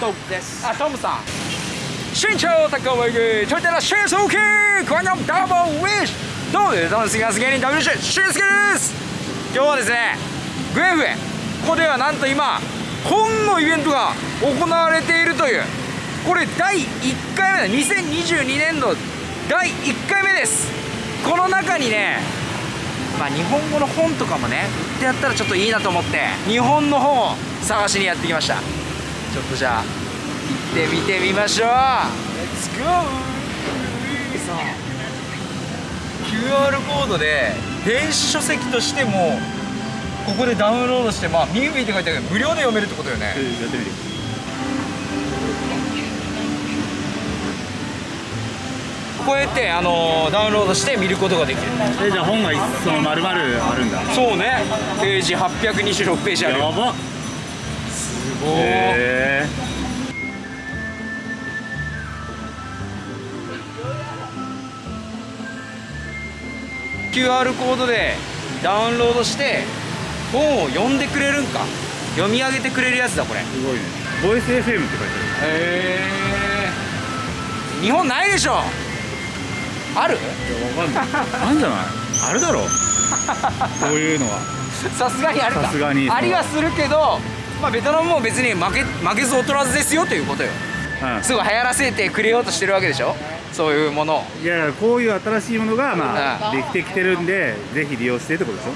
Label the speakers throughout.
Speaker 1: トムです。あトムさん。身長高いトヨタのシェイソーキーこのダブルウィッシュ。どうもダンスガス芸人 WC シェイスケです。今日はですねグエフエここではなんと今本のイベントが行われているという。これ第1回目だ。2022年度第1回目です。この中にねまあ日本語の本とかもね売ってやったらちょっといいなと思って日本の本を探しにやってきました。ちょっとじゃあ行ってみてみましょう。Let's go! さあ QR コードで電子書籍としてもここでダウンロードしてまあミービーって書いてあるけど無料で読めるってことよね。
Speaker 2: やってみる
Speaker 1: こうやって、あのーダウンロードして見ることができる。
Speaker 2: えじゃあ本がその丸々あるんだ。
Speaker 1: そうね。ページ826ページある
Speaker 2: やば。
Speaker 1: す
Speaker 2: へ
Speaker 1: QR コードでダウンロードして本を読んでくれるんか。読み上げてくれるやつだこれ。へ
Speaker 2: えすごいね。ボイス FM って書いて
Speaker 1: え日本ないでしょ。ある？
Speaker 2: あるいやわかんない。あんじゃない？あるだろ。こういうのは。
Speaker 1: さすがにあるか。
Speaker 2: さすがに。
Speaker 1: ありはするけどまあベトナムも別に負け負けず劣らずですよということよ。
Speaker 2: うん。
Speaker 1: すごい流行らせてくれようとしてるわけでしょ？そういうものを。
Speaker 2: いやいやこういう新しいものがま
Speaker 1: う
Speaker 2: あできてきてるんでぜひ利用してってことでしょ？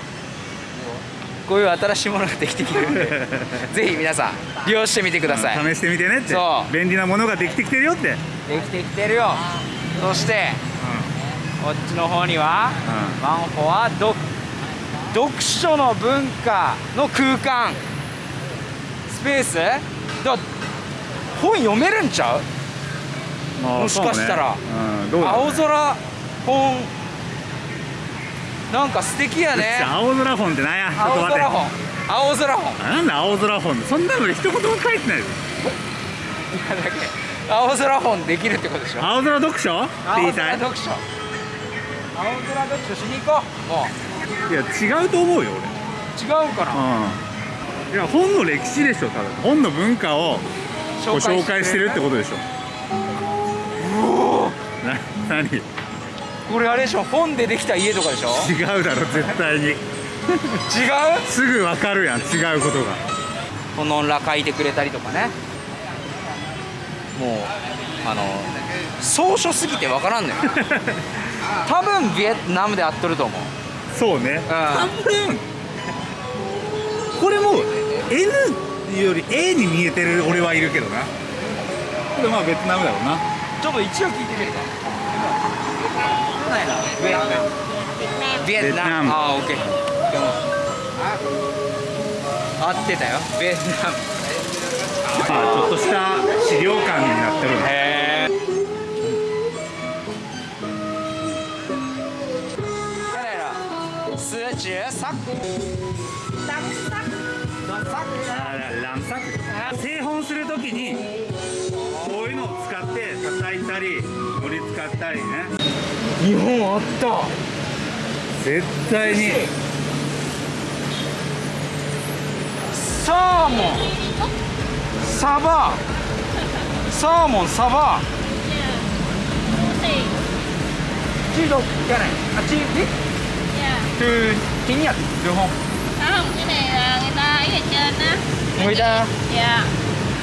Speaker 1: こういう新しいものができてきてるんで。ぜひ皆さん利用してみてください、
Speaker 2: 試してみてねって。
Speaker 1: そう。
Speaker 2: 便利なものができてきてるよって。
Speaker 1: できてきてるよ。そしてこっちの方には、ワンフォア読読書の文化の空間。スペース？だ本読めるんちゃう？
Speaker 2: まあ
Speaker 1: もしかしたら。
Speaker 2: ね。うんね。
Speaker 1: 青空本。なんか素敵やね。
Speaker 2: 青空本ってなんや？
Speaker 1: 青空本。青空本。
Speaker 2: なんだ青空本？そんなので一言も書いてないよ。
Speaker 1: だけ青空本できるってことでしょ。
Speaker 2: 青空読書？って言
Speaker 1: 青
Speaker 2: いたい
Speaker 1: 空読書。青空読書しに行こう。もう。
Speaker 2: いや違うと思うよ
Speaker 1: 違うかな？
Speaker 2: 俺うんいや本の歴史でしょ多分。本の文化をこう紹介してるってことでしょ。な何？違
Speaker 1: これあれでしょ本でできた家とかでしょ？
Speaker 2: うだろ絶対に。
Speaker 1: 違う？
Speaker 2: すぐ分かるやん違うことが。
Speaker 1: このら書いてくれたりとかね。もうあの草書すぎてわからんのよ。多分ビエトナムで合っとると思う。
Speaker 2: そうね。
Speaker 1: ん。
Speaker 2: 半分。これも N より A に見えてる俺はいるけどな。これまあベトナムだろうな。
Speaker 1: ちょっと一応聞いてみるか。
Speaker 2: ベトナム。
Speaker 1: ムああオッケー。合ってたよ。ビエトナム。
Speaker 2: まあちょっとした資料館になってるね
Speaker 1: へえ四十三
Speaker 2: 卵作製本するときにこういうのを使って叩いたり盛り使ったりね。
Speaker 1: 日本あった。
Speaker 2: 絶対に。
Speaker 1: サーモン。サバ。サーモンサバ。チード。じゃない。あ
Speaker 3: チ
Speaker 1: ーズ？いや。ト
Speaker 3: ゥーティニア日本。Ấy ở trên á.
Speaker 1: Người ta
Speaker 3: dạ.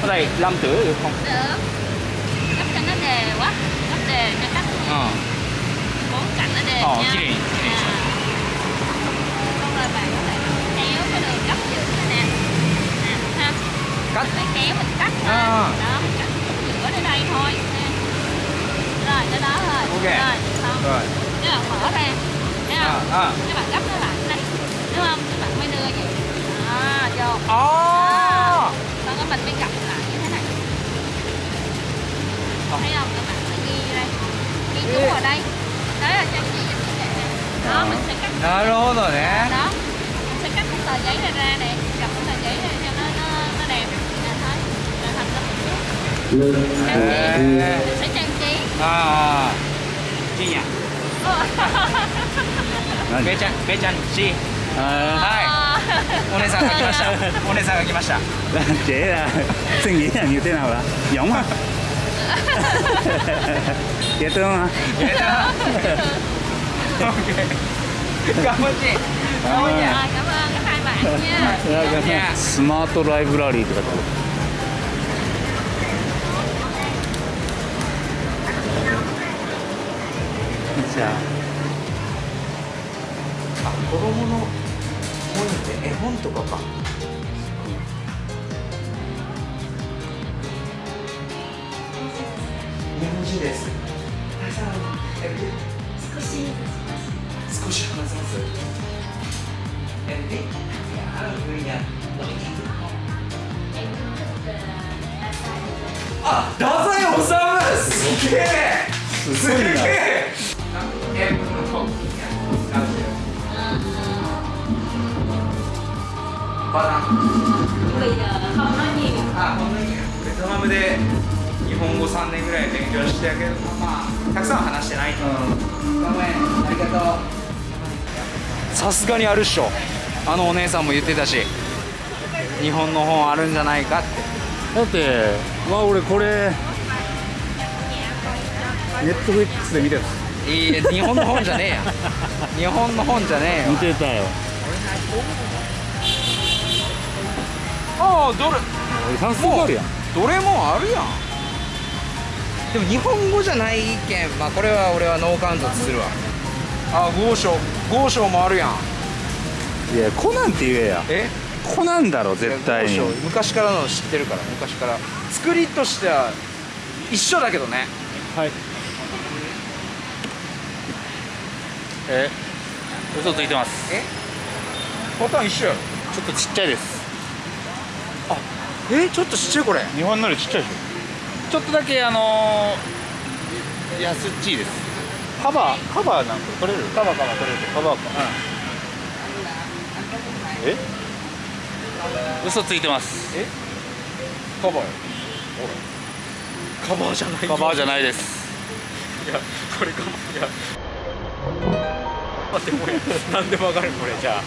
Speaker 1: Ở đây làm tử được không?
Speaker 3: Được. Gấp cho nó đều quá. Gấp đều cho các
Speaker 1: ờ.
Speaker 3: Bốn cạnh nó đều
Speaker 1: Ờ,
Speaker 3: nha.
Speaker 1: cái này.
Speaker 3: Dạ. xong rồi bạn có thể kéo cái đường gấp giữa này nè. Ha
Speaker 1: cắt.
Speaker 3: Phải kéo mình cắt
Speaker 1: À.
Speaker 3: đó mình cắt giữa đến đây thôi. Nè. Rồi tới đó thôi
Speaker 1: Ok.
Speaker 3: rồi xong.
Speaker 1: Rồi.
Speaker 3: Cái bạn mở ra. Thấy
Speaker 1: à
Speaker 3: không?
Speaker 1: À
Speaker 3: cái bạn gấp nó lại. Đây đúng không các bạn mới đưa gì vô oh.
Speaker 1: à,
Speaker 3: sau đó mình mới gặp lại như thế này. Ờ. Oh. thấy không? Các bạn sẽ ghi đây. Ghi chú vào đây. Đấy là trang trí cho chị nè đó oh. mình sẽ cắt
Speaker 1: đó rồi nè.
Speaker 3: Đó. Mình sẽ cắt cái tờ giấy này ra nè. Gặp cái tờ giấy này cho nó nó, nó đẹp. Nè thôi là thành ra một chút trang trí. Ờ. Mình sẽ trang trí.
Speaker 1: À chi nhỉ? Bé trang bé trang
Speaker 2: chi.
Speaker 1: Hai. お姉さん。お姉さんが来ました。
Speaker 2: だってえな、次えな言ってなほ
Speaker 1: ら、やったな。やった。
Speaker 3: オッケー。頑張って。
Speaker 2: スマートライブラリーとか。
Speaker 1: あ、子供の。本って絵本とかか。日本人です。
Speaker 3: 少し
Speaker 1: 少し話せます？ある分野あ太宰治！すげえ！すげええバナ
Speaker 3: bây giờ không nói nhiều
Speaker 1: あこんなにベトナムで日本語3年ぐらい勉強してたけどまあたくさん話してないとごめんありがとうさすがにあるっしょ。あのお姉さんも言ってたし日本の本あるんじゃないかって。
Speaker 2: だってわ俺これネットフリックスで見てた。
Speaker 1: いいえ日本の本じゃねえや。日本の本じゃねえよ
Speaker 2: 見てたよ。
Speaker 1: ああどれ？
Speaker 2: 早速あるやん。
Speaker 1: どれもあるやん。でも日本語じゃないけんまあこれは俺はノーカウントするわ。あ豪商。豪商もあるやん。
Speaker 2: いやコナンって言えや。
Speaker 1: え？
Speaker 2: コナンだろ絶対に。
Speaker 1: 昔からの知ってるから。昔から。作りとしては一緒だけどね。
Speaker 2: はい。え？嘘ついてます。
Speaker 1: え？パターン一緒やろ。
Speaker 2: ちょっとちっちゃいです
Speaker 1: えちょっとちっちゃいこれ。
Speaker 2: 日本のよりちっちゃいでしょ。ちょっとだけあのー、安っちいです。カバーカバーなんか取れる？カバーカバー取れる。カバーか。うん。え？嘘ついてます。
Speaker 1: え？カバーカバーじゃない
Speaker 2: カバーじゃないです。
Speaker 1: いやこれカバーいや待ってこれなんで曲がるこれじゃあ。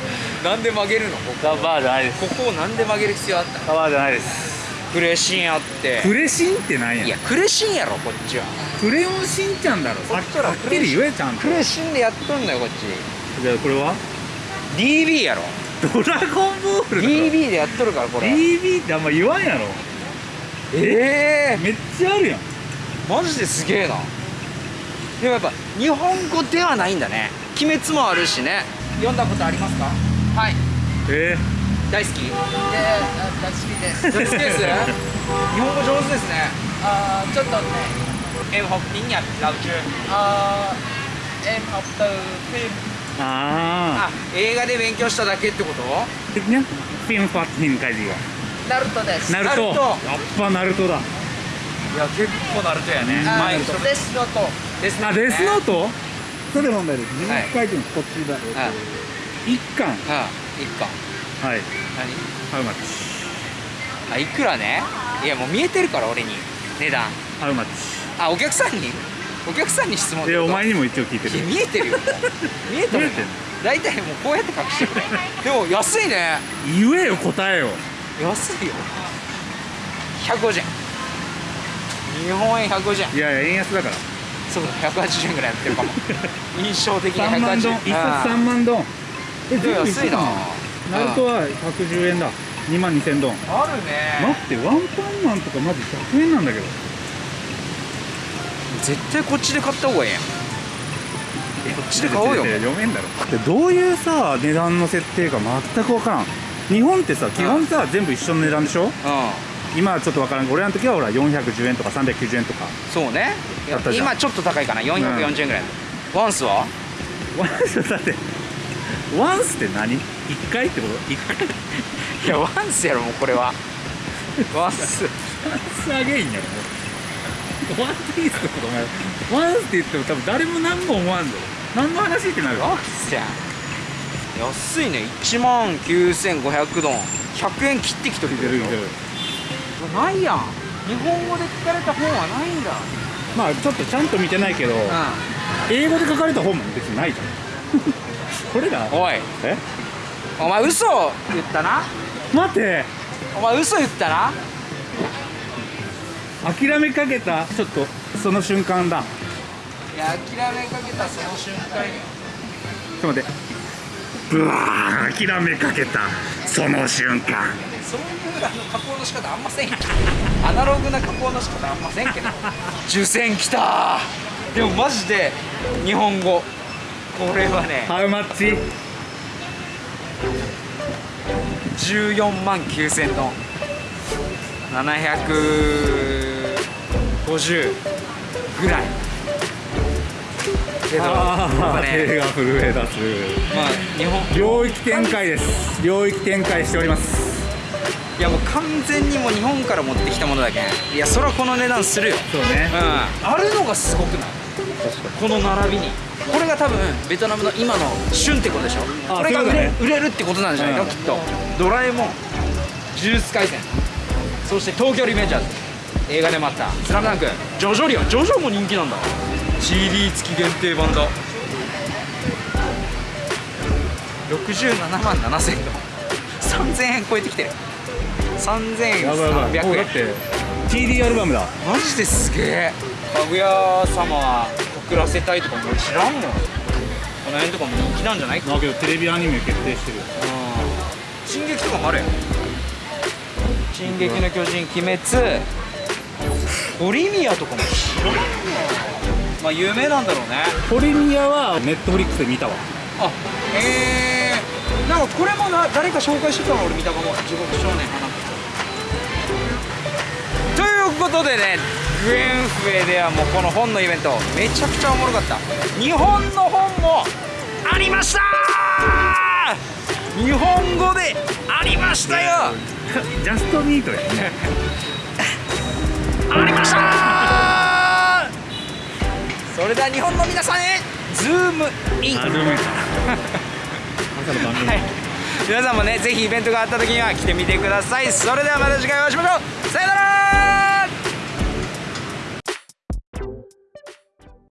Speaker 1: なんで曲げるのここ。
Speaker 2: カバーじゃないです。
Speaker 1: ここをなんで曲げる必要あった？
Speaker 2: バーじゃないです。
Speaker 1: クレシンあって。
Speaker 2: クレシンってなん
Speaker 1: いやクレシンやろこっちは。
Speaker 2: クレヨンしんちゃんだろ。
Speaker 1: こっ
Speaker 2: きり言えちゃんと。
Speaker 1: クレシンでやっとんのよこっち。
Speaker 2: じゃあこれは
Speaker 1: ？DB やろ。
Speaker 2: ドラゴンボール
Speaker 1: DB でやっとるからこれ。
Speaker 2: DB ってあんま言わんやろ。
Speaker 1: ええ
Speaker 2: めっちゃあるやん。
Speaker 1: マジですげえな。でもやっぱ日本語ではないんだね鬼滅もあるしね。読んだことありますか？はい。
Speaker 2: え
Speaker 1: 大好き？
Speaker 4: 大好きです。
Speaker 1: 大好きです？日本語上手ですね。
Speaker 4: À, ちょっとね、
Speaker 1: Em học tiếng Nhật lâu chưa?
Speaker 4: à, em học từ phim
Speaker 2: ー、あ
Speaker 1: あ映画で勉強しただけってこと？
Speaker 2: フィンファッティンカジ
Speaker 4: ナルトです。
Speaker 2: がナルト。
Speaker 1: ナルト。
Speaker 2: やっぱナルトだ。
Speaker 1: いや結構ナルトやね。
Speaker 4: あ
Speaker 1: 前
Speaker 4: デスノート。
Speaker 1: ですね
Speaker 2: あデスノート？それ問題です自
Speaker 1: はい
Speaker 2: 書いてるこっちだ
Speaker 1: はい。
Speaker 2: 一巻
Speaker 1: うん一巻
Speaker 2: はい。
Speaker 1: 何？
Speaker 2: ハウマッチ。
Speaker 1: あいくらね？いやもう見えてるから俺に。値段。
Speaker 2: ハウマッチ。
Speaker 1: あお客さんに？お客さんに質問ってこと？
Speaker 2: でお前にも一応聞いてる。
Speaker 1: いや見えてるよ。見えてる大体もうこうやって隠してる。ねでも安いね。
Speaker 2: 言えよ答えを。
Speaker 1: 安いよ。150円。日本円150円。
Speaker 2: いやいや円安だから
Speaker 1: そうだ180円ぐらいやってるかも。印象的に
Speaker 2: 3万
Speaker 1: 180
Speaker 2: ドン。
Speaker 1: 円
Speaker 2: 一冊3万ドン。え
Speaker 1: でも安いな。
Speaker 2: ナルトは110円だ。2万2000ドン。
Speaker 1: あるね。
Speaker 2: 待ってワンパンマンとかマジ100円なんだけど。
Speaker 1: 絶対こっちで買った方がいいやん。こっちで買おうよ。
Speaker 2: 読めんだろ。でどういうさ値段の設定か全く分からん。日本ってさ基本さ全部一緒の値段でしょ？
Speaker 1: う
Speaker 2: 今はちょっと分からん俺らの時はほら410円とか390円とか
Speaker 1: んそうね。今ちょっと高いかな。440円ぐらい、ワンスは？
Speaker 2: ワンスだってワンスって何 ?1 回ってこと ?1 回
Speaker 1: いやワンスやろもうこれは。ワンス。
Speaker 2: ワンスあげんやろ。ワンピースと？かお前ワンスって言っても多分誰も何も思わんぞ。何の話ってなる？
Speaker 1: ワンスやん。安いね。1万9500ドン。100円切ってきとる
Speaker 2: 聞いてる聞いてる
Speaker 1: ないやん。日本語で書かれた本はないんだ。
Speaker 2: まあちょっとちゃんと見てないけど
Speaker 1: う
Speaker 2: 英語で書かれた本も別にないじゃん。これが
Speaker 1: んおい。
Speaker 2: え？
Speaker 1: お前嘘？言ったな。
Speaker 2: 待って。
Speaker 1: お前嘘言ったな。
Speaker 2: 諦めかけた？ちょっとその瞬間だ。
Speaker 1: いや諦めかけたその瞬間に
Speaker 2: ちょっと待って。ブワー諦めかけた。その瞬間
Speaker 1: そういうあの加工の仕方あんません アナログな加工の仕方あんませんけど。受選きた。でもマジで日本語。これはね。
Speaker 2: ハウマッチ。
Speaker 1: 14万9000トン。750ぐらい。けどやっ
Speaker 2: あ
Speaker 1: ぱ
Speaker 2: あ手
Speaker 1: ね
Speaker 2: が震え出す。
Speaker 1: まあ日本
Speaker 2: 領域展開です。領域展開しております
Speaker 1: いやもう完全にもう日本から持ってきたものだけ。んいやそれはこの値段するよ。
Speaker 2: そうね。
Speaker 1: うん。あるのがすごくない？この並びに。これが多分ベトナムの今の旬ってことでしょ。
Speaker 2: あ
Speaker 1: これが売れ,、
Speaker 2: ね。
Speaker 1: 売れるってことなんじゃないの、
Speaker 2: うん。
Speaker 1: きっと。ドラえもん呪術廻戦。そして東京リベンジャーズ。映画でもあった。スラムダンク。ジョジョリオ。ンジョジョも人気なんだ。CD 付き限定版だ。67万7000円3000円超えてきてる3300円。
Speaker 2: もうだって TD アルバムだ。
Speaker 1: マジですげえ。かぐや様は遅らせたいとかも俺知らんもんこの辺とかも人気なんじゃない？
Speaker 2: だけどテレビアニメ決定してる
Speaker 1: 進撃とかもあるやん。進撃の巨人鬼滅。オリミアとかも知らんわまあ有名なんだろうね。
Speaker 2: ポリミアはネットフリックスで見たわ。
Speaker 1: あへえ。なんかこれもな誰か紹介してたの俺見たかも。地獄少年ことでねグエンフェではもうこの本のイベントめちゃくちゃおもろかった。日本の本もありました!日本語でありましたよ!
Speaker 2: ジャストミートやね。
Speaker 1: ありました!それでは日本の皆さんへズームイン。皆さんもねぜひイベントがあった時には来てみてください。それではまた次回お会いしましょう。さよなら